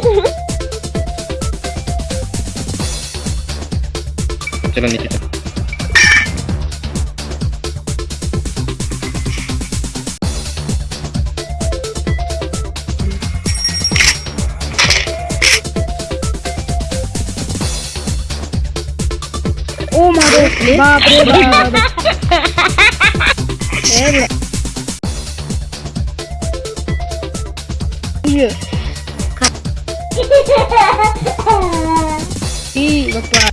こちらに来。Ih, vamos lá.